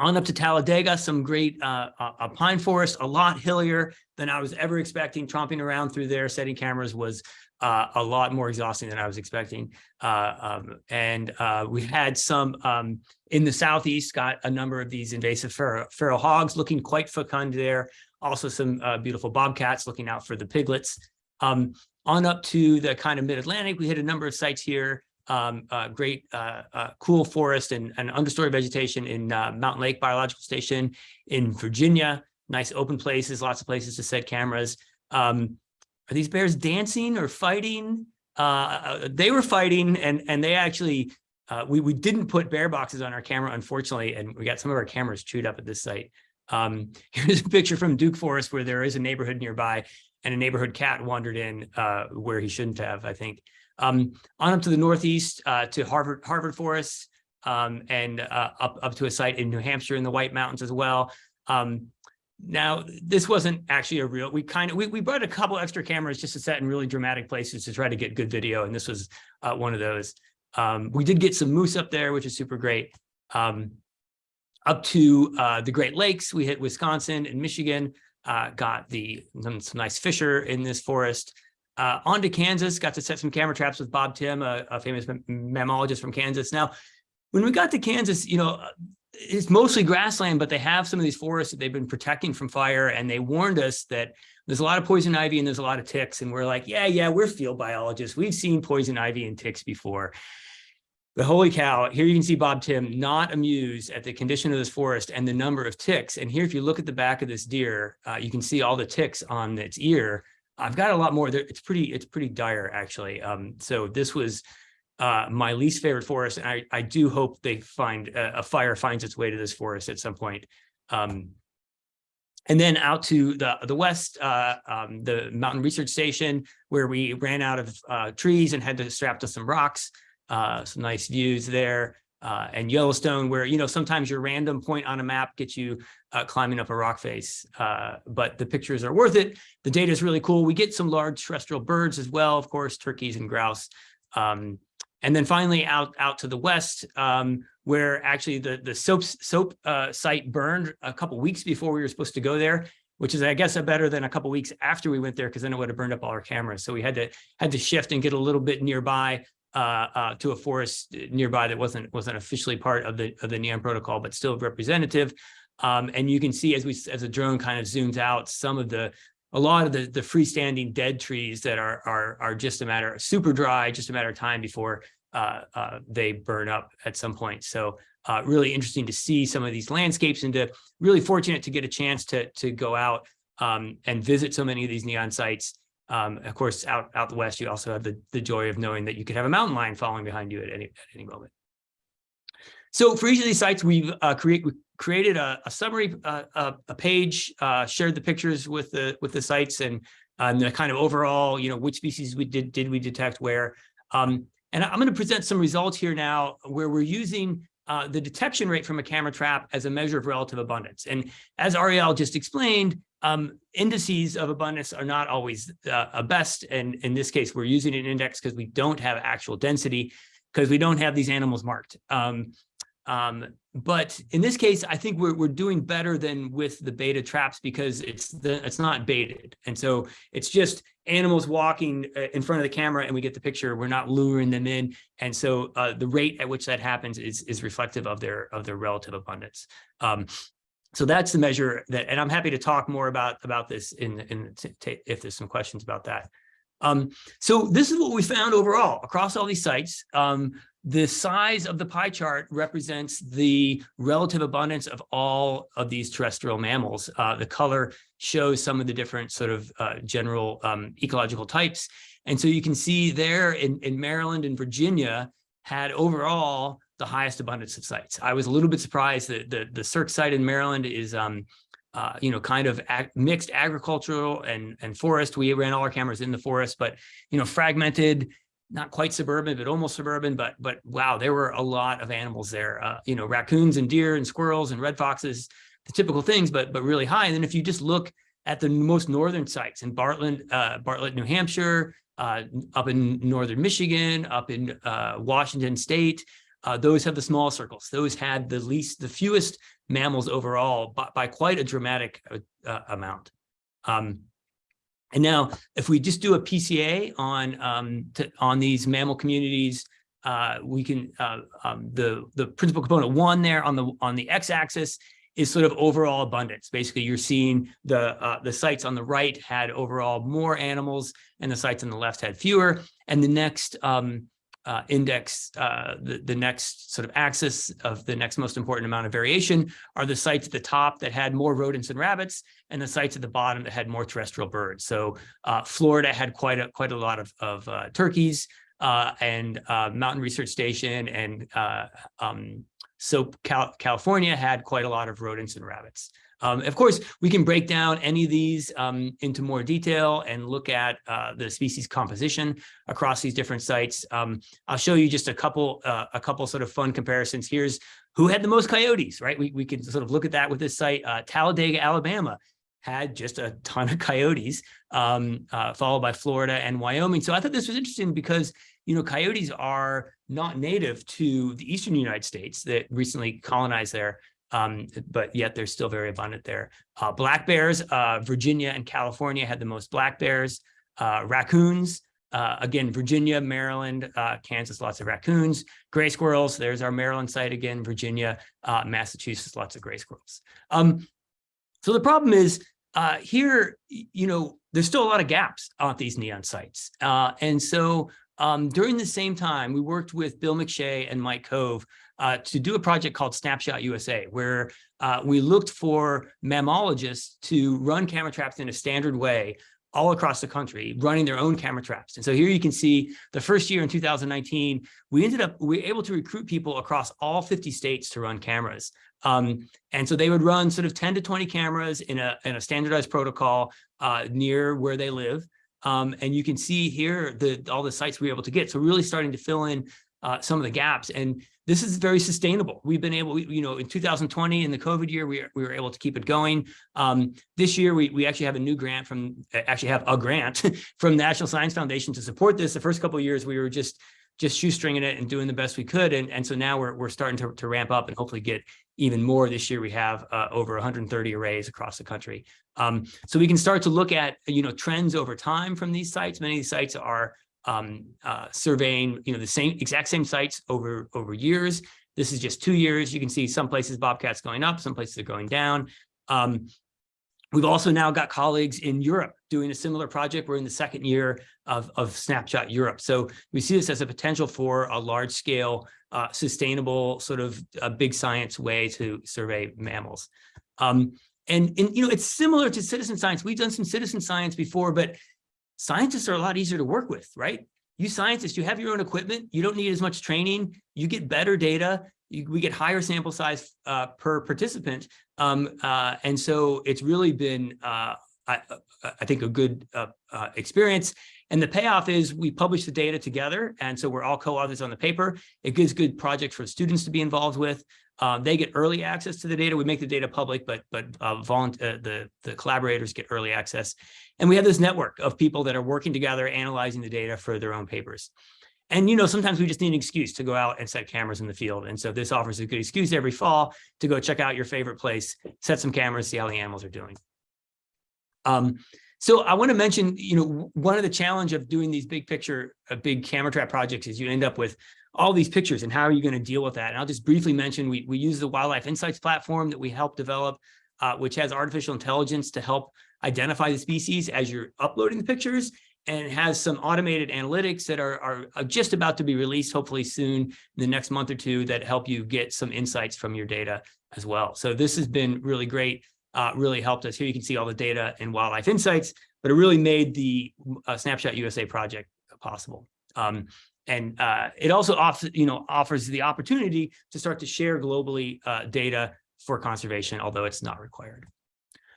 on up to Talladega, some great uh, pine forest, a lot hillier than I was ever expecting. Tromping around through there, setting cameras was uh, a lot more exhausting than I was expecting. Uh, um, and uh, we had some um, in the southeast, got a number of these invasive feral, feral hogs looking quite fecund there. Also some uh, beautiful bobcats looking out for the piglets. Um, on up to the kind of mid-Atlantic, we hit a number of sites here. Um, uh, great uh, cool forest and, and understory vegetation in Mountain Lake Biological Station in Virginia. Nice open places, lots of places to set cameras. Um, are these bears dancing or fighting? Uh, uh, they were fighting and, and they actually, uh, we, we didn't put bear boxes on our camera, unfortunately, and we got some of our cameras chewed up at this site. Um, here's a picture from Duke Forest where there is a neighborhood nearby. and a neighborhood cat wandered in uh, where he shouldn't have, I think. Um, on up to the northeast uh, to Harvard Harvard Forest um, and uh, up up to a site in New Hampshire in the White Mountains as well. Um, now, this wasn't actually a real, we kind of, we, we brought a couple extra cameras just to set in really dramatic places to try to get good video. And this was uh, one of those. Um, we did get some moose up there, which is super great. Um, up to uh, the Great Lakes, we hit Wisconsin and Michigan, uh, got the some, some nice fisher in this forest. Uh, on to Kansas, got to set some camera traps with Bob Timm, a, a famous mammalogist from Kansas. Now, when we got to Kansas, you know, it's mostly grassland, but they have some of these forests that they've been protecting from fire. And they warned us that there's a lot of poison ivy and there's a lot of ticks. And we're like, yeah, yeah, we're field biologists. We've seen poison ivy and ticks before. But holy cow, here you can see Bob Timm not amused at the condition of this forest and the number of ticks. And here, if you look at the back of this deer, uh, you can see all the ticks on its ear. I've got a lot more there. It's pretty, it's pretty dire actually. Um, so this was uh, my least favorite forest. And I, I do hope they find a, a, fire finds its way to this forest at some point. Um, and then out to the, the west, uh, um, the Mountain Research Station, where we ran out of uh, trees and had to strap to some rocks, uh, some nice views there. Uh, and Yellowstone, where, you know, sometimes your random point on a map gets you uh, climbing up a rock face, but the pictures are worth it. The data is really cool. We get some large terrestrial birds as well, of course, turkeys and grouse. Um, and then finally out, out to the west, um, where actually the, the soap, soap uh, site burned a couple weeks before we were supposed to go there, which is, I guess, a better than a couple weeks after we went there, because then it would have burned up all our cameras. So we had to had to shift and get a little bit nearby uh, uh, to a forest nearby that wasn't wasn't officially part of the of the NEON protocol, but still representative. Um, and you can see as we as the drone kind of zooms out some of the a lot of the, the freestanding dead trees that are, are, are just a matter of super dry, just a matter of time before uh, uh, they burn up at some point. So uh, really interesting to see some of these landscapes and to really fortunate to get a chance to, to go out um, and visit so many of these neon sites. Um, of course, out, out the west, you also have the, the joy of knowing that you could have a mountain lion following behind you at any, at any moment. So for each of these sites, we've uh, create, created a, a summary, uh, a, a, page, uh, shared the pictures with the with the sites and um, the kind of overall, you know, which species we did did we detect where. Um, and I'm going to present some results here now where we're using uh, the detection rate from a camera trap as a measure of relative abundance. And as Ariel just explained, um, indices of abundance are not always uh, a best. And in this case, we're using an index because we don't have actual density because we don't have these animals marked. Um, um, but in this case, I think we're, we're doing better than with the beta traps because it's the it's not baited. And so it's just animals walking uh, in front of the camera and we get the picture. We're not luring them in. And so uh, the rate at which that happens is, is reflective of their of their relative abundance. Um, so that's the measure that, and I'm happy to talk more about about this in, in if there's some questions about that. Um, so this is what we found overall across all these sites. Um, the size of the pie chart represents the relative abundance of all of these terrestrial mammals. Uh, the color shows some of the different sort of uh, general um, ecological types. And so you can see there in, in Maryland and Virginia had overall the highest abundance of sites. I was a little bit surprised that the, the SERC site in Maryland is um, uh, you know, kind of ag mixed agricultural and, and forest. We ran all our cameras in the forest, but, you know, fragmented, not quite suburban, but almost suburban, but, but wow, there were a lot of animals there, uh, you know, raccoons and deer and squirrels and red foxes, the typical things, but, but really high. And then if you just look at the most northern sites in Bartlett, uh, Bartlett, New Hampshire, uh, up in northern Michigan, up in uh, Washington State, uh, those have the small circles. Those had the least, the fewest mammals overall by, by quite a dramatic uh, uh amount. Um, and now, if we just do a PCA on um, to, on these mammal communities, uh, we can uh, um, the the principal component one there on the on the x-axis is sort of overall abundance. Basically, you're seeing the uh, the sites on the right had overall more animals, and the sites on the left had fewer. And the next um, uh, index, uh, the, the next sort of axis of the next most important amount of variation are the sites at the top that had more rodents and rabbits and the sites at the bottom that had more terrestrial birds. So uh, Florida had quite a quite a lot of, of uh, turkeys uh, and uh, Mountain Research Station and um, so Cal California had quite a lot of rodents and rabbits. Um, of course, we can break down any of these um, into more detail and look at uh, the species composition across these different sites. Um, I'll show you just a couple, uh, a couple sort of fun comparisons. Here's who had the most coyotes, right? We, we can sort of look at that with this site. Uh, Talladega, Alabama had just a ton of coyotes, um, uh, followed by Florida and Wyoming. So I thought this was interesting because, you know, coyotes are not native to the eastern United States that recently colonized there um, but yet they're still very abundant there. Uh, black bears, uh, Virginia and California had the most black bears. Uh, raccoons, uh, again, Virginia, Maryland, uh, Kansas, lots of raccoons. Gray squirrels, there's our Maryland site again, Virginia, uh, Massachusetts, lots of gray squirrels. Um, so the problem is here, you know, there's still a lot of gaps on these neon sites. and so um, during the same time, we worked with Bill McShea and Mike Cove uh, to do a project called Snapshot USA, where uh, we looked for mammalogists to run camera traps in a standard way all across the country, running their own camera traps. And so here you can see the first year in 2019, we ended up, we were able to recruit people across all 50 states to run cameras. Um, and so they would run sort of 10 to 20 cameras in a, in a standardized protocol uh, near where they live. Um, and you can see here the all the sites we were able to get. So really starting to fill in uh, some of the gaps. And this is very sustainable. We've been able, you know, in 2020 in the COVID year, we, we were able to keep it going. Um, this year, we, we actually have a new grant from, actually have a grant from National Science Foundation to support this. The first couple of years, we were just just shoestringing it and doing the best we could. And, and so now we're, we're starting to, to ramp up and hopefully get even more this year. We have uh, over 130 arrays across the country. Um, so we can start to look at, you know, trends over time from these sites. Many of these sites are um, uh, surveying, you know, the same exact same sites over over years. This is just two years. You can see some places bobcats going up, some places are going down. Um, we've also now got colleagues in Europe doing a similar project. We're in the second year of, of Snapshot Europe. So we see this as a potential for a large scale, uh, sustainable sort of a big science way to survey mammals. Um, and, and, you know, it's similar to citizen science. We've done some citizen science before, but scientists are a lot easier to work with, right? You scientists, you have your own equipment. You don't need as much training. You get better data. You, we get higher sample size uh, per participant. Um, uh, and so it's really been, uh, I, I, think, a good uh, uh, experience. And the payoff is we publish the data together. And so we're all co-authors on the paper. It gives good projects for students to be involved with. Um, they get early access to the data. We make the data public, but but uh, uh, the the collaborators get early access, and we have this network of people that are working together, analyzing the data for their own papers. And you know, sometimes we just need an excuse to go out and set cameras in the field, and so this offers a good excuse every fall to go check out your favorite place, set some cameras, see how the animals are doing. Um, so I want to mention, you know, one of the challenge of doing these big picture, uh, big camera trap projects is you end up with all these pictures and how are you going to deal with that? And I'll just briefly mention, we, we use the Wildlife Insights platform that we helped develop, uh, which has artificial intelligence to help identify the species as you're uploading the pictures and has some automated analytics that are, are, just about to be released, hopefully soon in the next month or two that help you get some insights from your data as well. So this has been really great, uh, really helped us. Here you can see all the data in Wildlife Insights, but it really made the uh, Snapshot USA project possible. Um, and uh, it also offers, you know, offers the opportunity to start to share globally uh, data for conservation, although it's not required.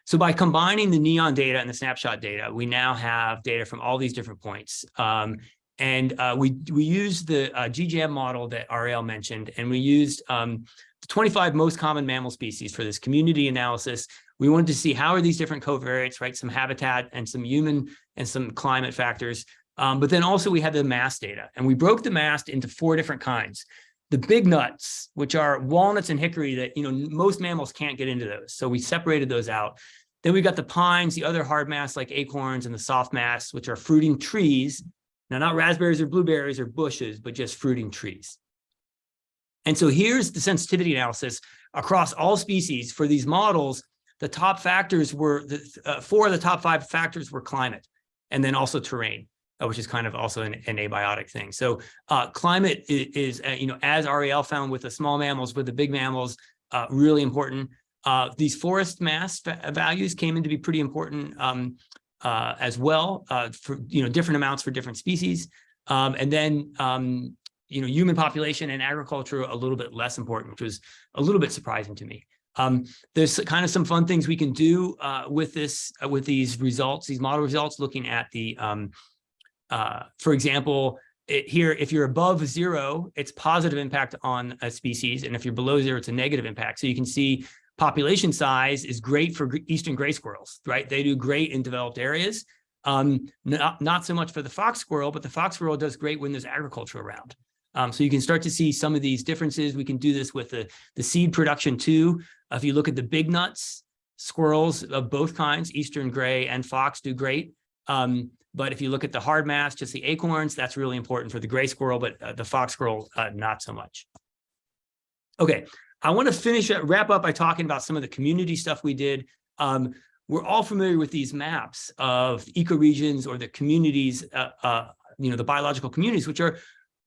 So by combining the NEON data and the snapshot data, we now have data from all these different points. Um, and uh, we, we used the uh, GGM model that Ariel mentioned, and we used um, the 25 most common mammal species for this community analysis. We wanted to see how are these different covariates, right? Some habitat and some human and some climate factors um, but then also we had the mast data and we broke the mast into four different kinds. The big nuts, which are walnuts and hickory that, you know, most mammals can't get into those. So we separated those out. Then we got the pines, the other hard masts like acorns and the soft masts, which are fruiting trees. Now, not raspberries or blueberries or bushes, but just fruiting trees. And so here's the sensitivity analysis across all species for these models. The top factors were, the, uh, four of the top five factors were climate and then also terrain. Uh, which is kind of also an, an abiotic thing. So uh, climate is, is uh, you know, as Ariel found with the small mammals, with the big mammals, uh, really important. Uh, these forest mast values came in to be pretty important um, as well for, you know, different amounts for different species. Um, and then, um, you know, human population and agriculture a little bit less important, which was a little bit surprising to me. Um, there's kind of some fun things we can do uh, with this, uh, with these results, these model results, looking at the, um, uh, for example, it, here, if you're above zero, it's positive impact on a species. And if you're below zero, it's a negative impact. So you can see population size is great for eastern gray squirrels, right? They do great in developed areas. Um, not, not so much for the fox squirrel, but the fox squirrel does great when there's agriculture around. Um, so you can start to see some of these differences. We can do this with the, the seed production too. If you look at the big nuts, squirrels of both kinds, eastern gray and fox do great. Um, but if you look at the hard mast, just the acorns, that's really important for the gray squirrel, but uh, the fox squirrel, uh, not so much. Okay, I want to finish, wrap up by talking about some of the community stuff we did. Um, we're all familiar with these maps of ecoregions or the communities, uh, uh, you know, the biological communities, which are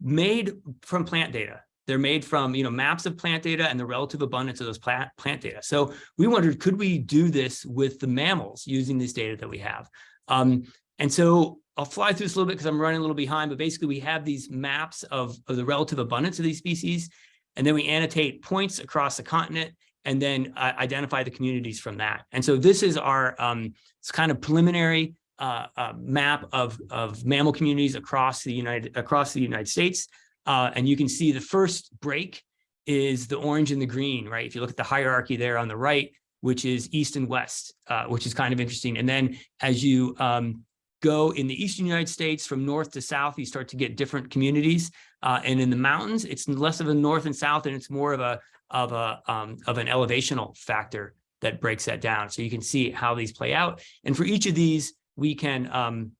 made from plant data. They're made from, you know, maps of plant data and the relative abundance of those plant, plant data. So we wondered, could we do this with the mammals using this data that we have? Um, and so I'll fly through this a little bit because I'm running a little behind, but basically we have these maps of, of the relative abundance of these species. And then we annotate points across the continent and then uh, identify the communities from that. And so this is our um, it's kind of preliminary uh, uh, map of, of mammal communities across the United across the United States. Uh, and you can see the first break is the orange and the green, right? If you look at the hierarchy there on the right, which is east and west, uh, which is kind of interesting. And then as you um, go in the eastern United States from north to south, you start to get different communities. Uh, and in the mountains, it's less of a north and south, and it's more of a of a um, of an elevational factor that breaks that down. So you can see how these play out. And for each of these, we can um,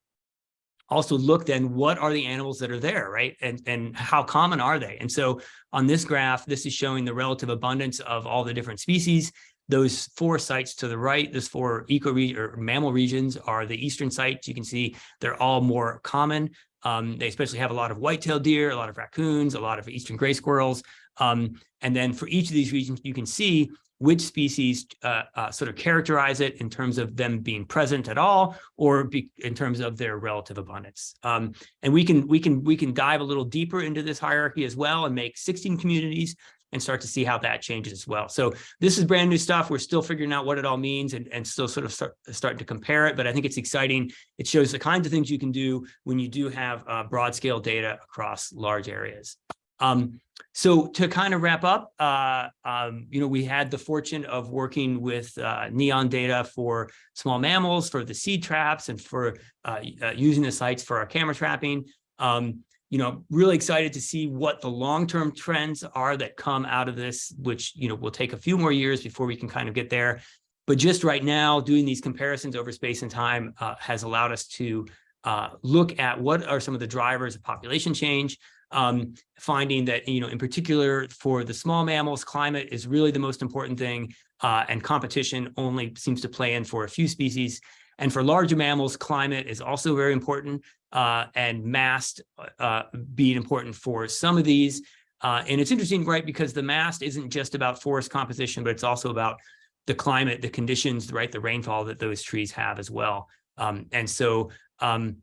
also look then what are the animals that are there, right? And, and how common are they? And so on this graph, this is showing the relative abundance of all the different species. Those four sites to the right, those four eco or mammal regions are the eastern sites. You can see they're all more common. Um, they especially have a lot of white-tailed deer, a lot of raccoons, a lot of eastern gray squirrels. Um, and then for each of these regions, you can see which species uh, uh, sort of characterize it in terms of them being present at all, or be, in terms of their relative abundance. Um, and we can we can we can dive a little deeper into this hierarchy as well and make 16 communities and start to see how that changes as well. So this is brand new stuff. We're still figuring out what it all means and, and still sort of start, starting to compare it. But I think it's exciting. It shows the kinds of things you can do when you do have uh, broad scale data across large areas. Um, so to kind of wrap up, uh, um, you know, we had the fortune of working with uh, NEON data for small mammals, for the seed traps, and for uh, uh, using the sites for our camera trapping. Um, you know, really excited to see what the long-term trends are that come out of this, which, you know, will take a few more years before we can kind of get there. But just right now, doing these comparisons over space and time uh, has allowed us to uh, look at what are some of the drivers of population change, um, finding that, you know, in particular for the small mammals, climate is really the most important thing, uh, and competition only seems to play in for a few species. And for larger mammals, climate is also very important, uh, and mast uh, being important for some of these. Uh, and it's interesting, right, because the mast isn't just about forest composition, but it's also about the climate, the conditions, right, the rainfall that those trees have as well. Um, and so, um,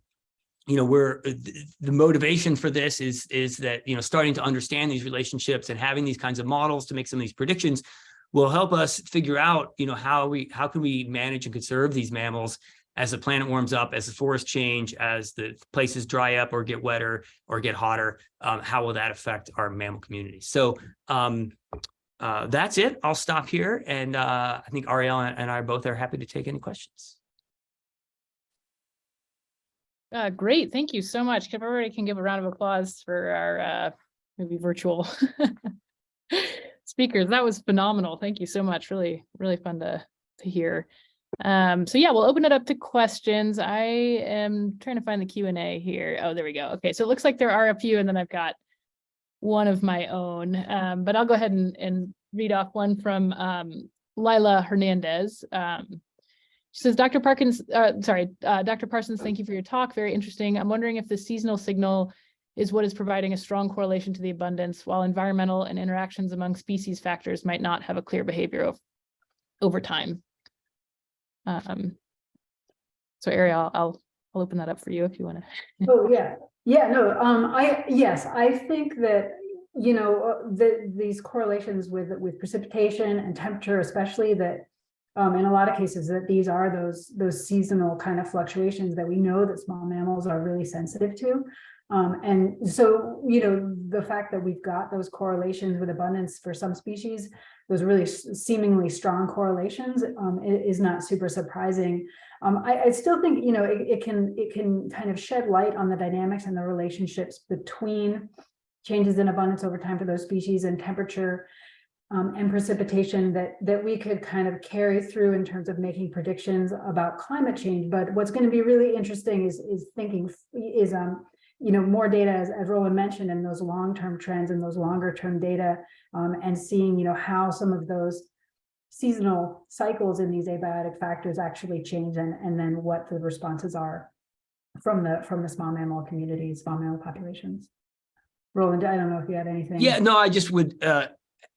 you know, we're the motivation for this is is that you know starting to understand these relationships and having these kinds of models to make some of these predictions will help us figure out you know how we how can we manage and conserve these mammals as the planet warms up, as the forests change, as the places dry up or get wetter or get hotter, um, how will that affect our mammal community? So um, uh, that's it. I'll stop here. And uh, I think Ariel and I both are happy to take any questions. Uh, great, thank you so much. Everybody can give a round of applause for our uh, maybe virtual speakers. That was phenomenal. Thank you so much. Really, really fun to to hear. Um, so yeah, we'll open it up to questions. I am trying to find the Q and A here. Oh, there we go. Okay, so it looks like there are a few, and then I've got one of my own. Um, but I'll go ahead and, and read off one from um, Lila Hernandez. Um, she says, Dr. Parkins, uh, sorry, uh, Dr. Parsons, thank you for your talk. Very interesting. I'm wondering if the seasonal signal is what is providing a strong correlation to the abundance, while environmental and interactions among species factors might not have a clear behavior over time. Um, so Ariel, I'll, I'll open that up for you if you want to. Oh, yeah, yeah, no, um, I, yes, I think that you know, uh, the, these correlations with, with precipitation and temperature especially that um, in a lot of cases that these are those, those seasonal kind of fluctuations that we know that small mammals are really sensitive to. Um, and so, you know, the fact that we've got those correlations with abundance for some species, those really seemingly strong correlations um, is not super surprising. Um, I, I still think, you know, it, it can, it can kind of shed light on the dynamics and the relationships between changes in abundance over time for those species and temperature um, and precipitation that that we could kind of carry through in terms of making predictions about climate change. But what's going to be really interesting is is thinking is um you know more data as, as Roland mentioned and those long-term trends and those longer term data um, and seeing you know how some of those seasonal cycles in these abiotic factors actually change and and then what the responses are from the from the small mammal communities, small mammal populations. Roland, I don't know if you had anything. Yeah, no, I just would, uh,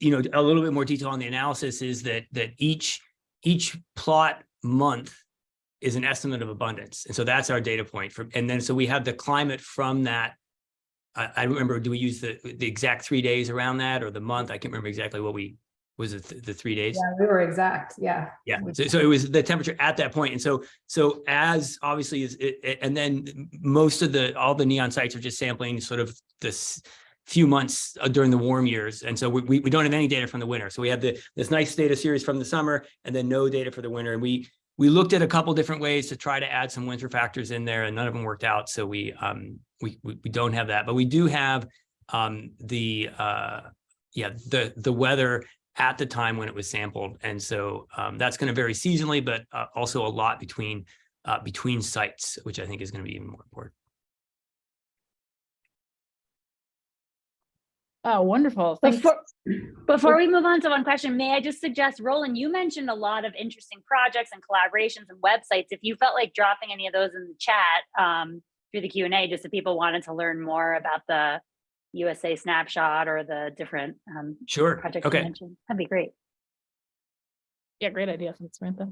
you know, a little bit more detail on the analysis is that, that each, each plot month is an estimate of abundance. And so that's our data point for, and then, so we have the climate from that. I, I remember, do we use the, the exact three days around that or the month? I can't remember exactly what we, was it the, the three days? Yeah, we were exact, yeah. Yeah, so, so it was the temperature at that point. And so, so as obviously is, it, it- and then most of the, all the neon sites are just sampling sort of this few months uh, during the warm years. And so we, we, we don't have any data from the winter. So we have the, this nice data series from the summer and then no data for the winter. And we, we looked at a couple different ways to try to add some winter factors in there and none of them worked out. So we, um, we, we, don't have that, but we do have, um, the, uh, yeah, the, the weather at the time when it was sampled. And so um, that's going to vary seasonally, but uh, also a lot between uh, between sites, which I think is going to be even more important. Oh, wonderful. Thanks. Before, before we move on to one question, may I just suggest, Roland, you mentioned a lot of interesting projects and collaborations and websites. If you felt like dropping any of those in the chat um, through the Q and A, just if people wanted to learn more about the USA snapshot or the different um, Sure. projects you Okay. mentioned, that'd be great. Yeah, great idea. Thanks, Samantha.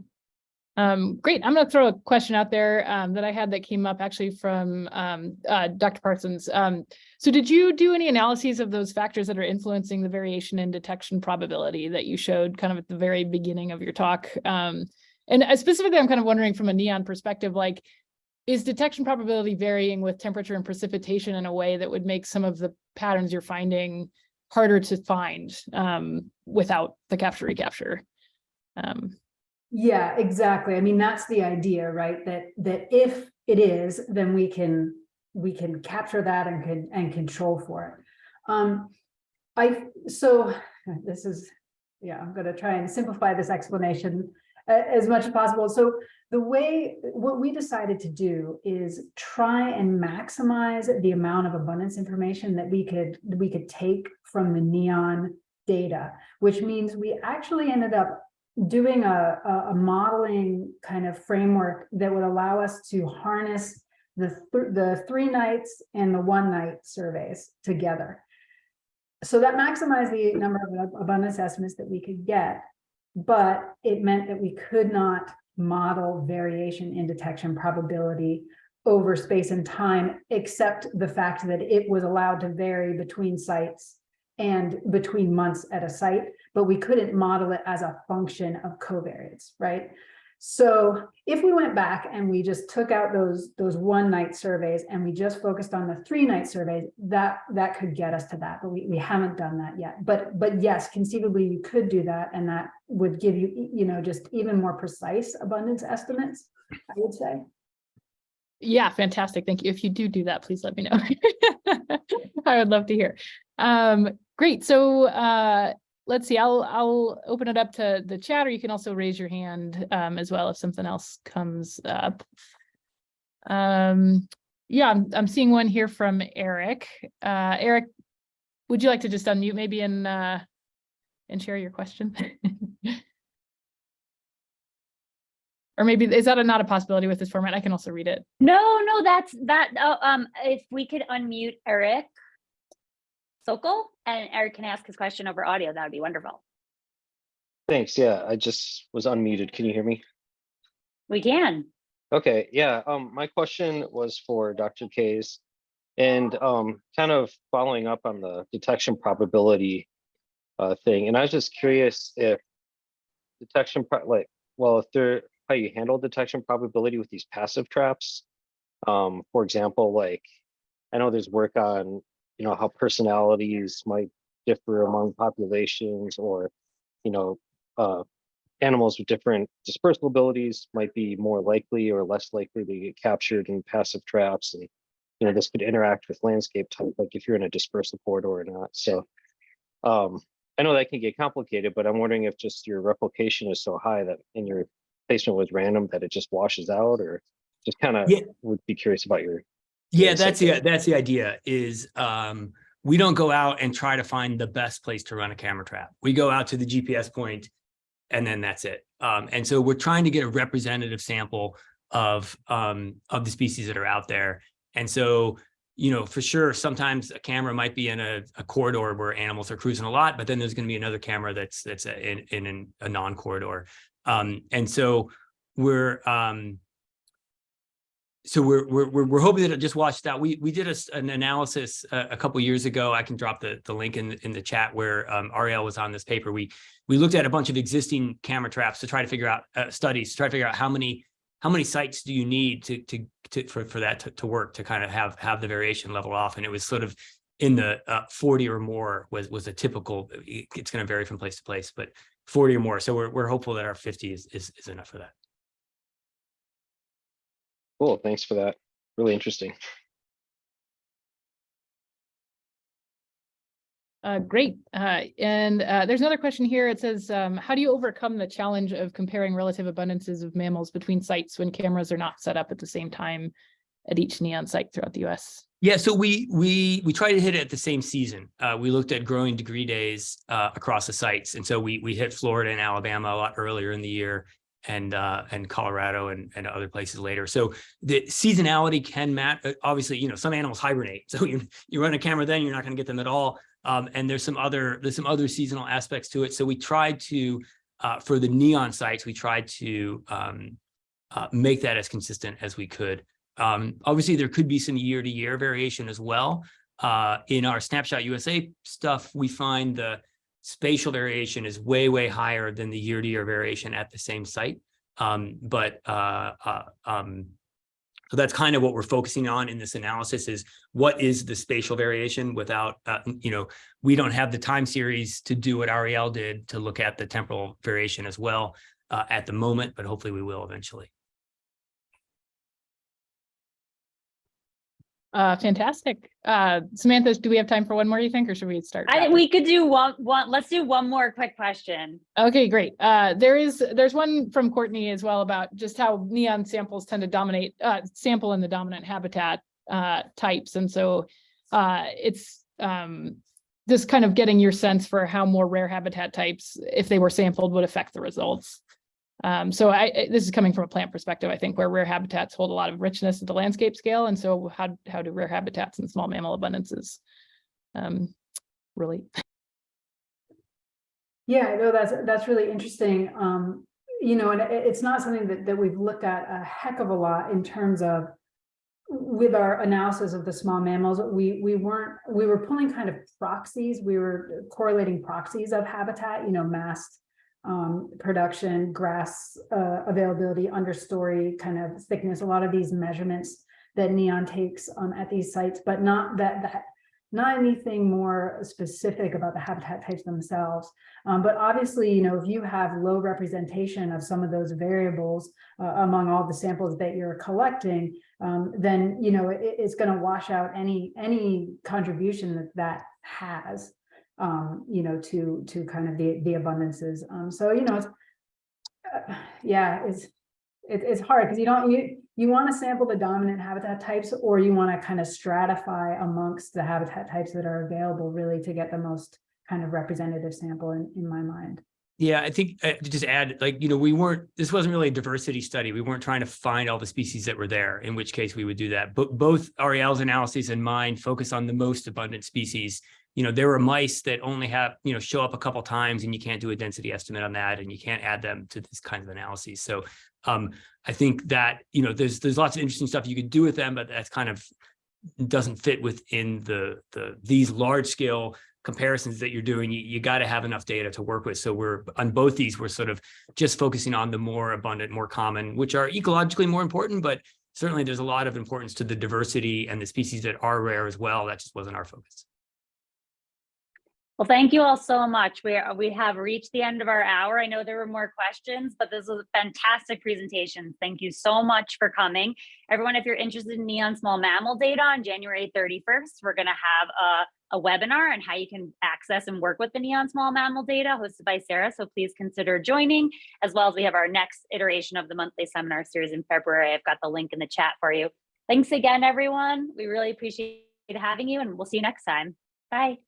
Um, great. I'm going to throw a question out there um, that I had that came up actually from um, uh, Dr. Parsons. Um, so did you do any analyses of those factors that are influencing the variation in detection probability that you showed kind of at the very beginning of your talk? Um, and uh, specifically, I'm kind of wondering from a neon perspective, like, is detection probability varying with temperature and precipitation in a way that would make some of the patterns you're finding harder to find um, without the capture recapture? Um, Yeah, exactly. I mean, that's the idea, right? That, that if it is, then we can, we can capture that and can, and control for it. Um, I, so this is, yeah, I'm gonna try and simplify this explanation as much as possible. So the way, what we decided to do is try and maximize the amount of abundance information that we could, we could take from the neon data, which means we actually ended up doing a, a, modeling kind of framework that would allow us to harness the, th- the three nights and the one night surveys together. So that maximized the number of ab- abundance estimates that we could get, but it meant that we could not model variation in detection probability over space and time, except the fact that it was allowed to vary between sites and between months at a site, but we couldn't model it as a function of covariates, right? So if we went back and we just took out those, those one night surveys and we just focused on the three night surveys, that, that could get us to that, but we, we haven't done that yet. But, but yes, conceivably you could do that and that would give you, you know, just even more precise abundance estimates, I would say. Yeah, fantastic. Thank you. If you do do that, please let me know. I would love to hear. Um, great. So uh, let's see, I'll, I'll open it up to the chat, or you can also raise your hand um, as well if something else comes up. Um, yeah, I'm, I'm seeing one here from Eric. Uh, Eric, would you like to just unmute maybe and, uh, and share your question? Or maybe, is that a- not a possibility with this format? I can also read it. No, no, that's that. Uh, um, if we could unmute Eric Sokol and Eric can ask his question over audio, that would be wonderful. Thanks. Yeah, I just was unmuted. Can you hear me? We can. Okay, yeah, um, my question was for Dr. Kays. And um, kind of following up on the detection probability uh, thing, and I was just curious if detection, like, well, if there, how you handle detection probability with these passive traps. Um, for example, like, I know there's work on, you know, how personalities might differ among populations or, you know, uh, animals with different dispersal abilities might be more likely or less likely to get captured in passive traps and you know this could interact with landscape type like if you're in a dispersal corridor or not so um i know that can get complicated but i'm wondering if just your replication is so high that and your placement was random that it just washes out or just kind of Yeah. would be curious about your Yeah, that's the, the- that's the idea is, um, we don't go out and try to find the best place to run a camera trap. We go out to the GPS point and then that's it. Um, and so we're trying to get a representative sample of, um, of the species that are out there. And so, you know, for sure, sometimes a camera might be in a, a corridor where animals are cruising a lot, but then there's going to be another camera that's, that's a- in, in an- a non-corridor. Um, and so we're, um, so we're, we're, we're, hoping that it just washed out. We, we did a an analysis a, a couple years ago. I can drop the, the link in, in the chat where um, Ariel was on this paper. We, we looked at a bunch of existing camera traps to try to figure out, uh, studies, to try to figure out how many, how many sites do you need to, to, to, for, for that to, to work, to kind of have, have the variation level off. And it was sort of in the uh, 40 or more was, was a typical, it's going to vary from place to place, but 40 or more. So we're, we're hopeful that our 50 is, is, is enough for that. Cool thanks for that really interesting Uh, great. Uh, and uh, there's another question here. It says, um, how do you overcome the challenge of comparing relative abundances of mammals between sites when cameras are not set up at the same time at each neon site throughout the US? Yeah, so we we we tried to hit it at the same season. Uh, we looked at growing degree days uh, across the sites, and so we we hit Florida and Alabama a lot earlier in the year, and uh, and Colorado and and other places later. So the seasonality can matter. Obviously, you know, some animals hibernate, so you you run a camera then you're not going to get them at all. Um, and there's some other there's some other seasonal aspects to it. So we tried to uh, for the neon sites, we tried to um, uh, make that as consistent as we could. Um, obviously, there could be some year to year variation as well. Uh, in our Snapshot USA stuff, we find the spatial variation is way, way higher than the year to year variation at the same site. Um, but uh, uh, um, so that's kind of what we're focusing on in this analysis is what is the spatial variation without, uh, you know, we don't have the time series to do what Ariel did to look at the temporal variation as well uh, at the moment, but hopefully we will eventually. Uh, fantastic. Uh, Samantha, do we have time for one more, you think, or should we start? I, we could do one, one, let's do one more quick question. Okay, great. Uh, there is, there's one from Courtney as well about just how neon samples tend to dominate, uh, sample in the dominant habitat, uh, types. And so, uh, it's, um, just kind of getting your sense for how more rare habitat types, if they were sampled, would affect the results. Um, so I, I- this is coming from a plant perspective, I think, where rare habitats hold a lot of richness at the landscape scale. And so how, how do rare habitats and small mammal abundances, um, really Yeah, no, that's, that's really interesting. Um, you know, and it, it's not something that, that we've looked at a heck of a lot in terms of with our analysis of the small mammals, we, we weren't, we were pulling kind of proxies, we were correlating proxies of habitat, you know, mast um, production, grass uh, availability, understory kind of thickness, a lot of these measurements that Neon takes um, at these sites, but not that, that not anything more specific about the habitat types themselves. Um, but obviously, you know, if you have low representation of some of those variables uh, among all the samples that you're collecting, um, then, you know, it, it's going to wash out any any contribution that that has, um, you know, to to kind of the the abundances. Um, so, you know, it's, uh, yeah, it's it, it's hard because you don't you you want to sample the dominant habitat types or you want to kind of stratify amongst the habitat types that are available really to get the most kind of representative sample in, in my mind. Yeah, I think uh, to just add, like, you know, we weren't, this wasn't really a diversity study. We weren't trying to find all the species that were there, in which case we would do that. But both Ariel's analyses and mine focus on the most abundant species. You know, there were mice that only have, you know, show up a couple times and you can't do a density estimate on that and you can't add them to this kind of analyses. So um, I think that, you know, there's there's lots of interesting stuff you could do with them, but that's kind of doesn't fit within the, the, these large scale comparisons that you're doing, you, you got to have enough data to work with. So we're, on both these, we're sort of just focusing on the more abundant, more common, which are ecologically more important, but certainly there's a lot of importance to the diversity and the species that are rare as well. That just wasn't our focus. Well, thank you all so much. We are, we have reached the end of our hour. I know there were more questions, but this was a fantastic presentation. Thank you so much for coming. Everyone, if you're interested in neon small mammal data on January 31st, we're going to have a, a webinar on how you can access and work with the neon small mammal data hosted by Sara. So please consider joining, as well as we have our next iteration of the monthly seminar series in February. I've got the link in the chat for you. Thanks again, everyone. We really appreciate having you and we'll see you next time. Bye.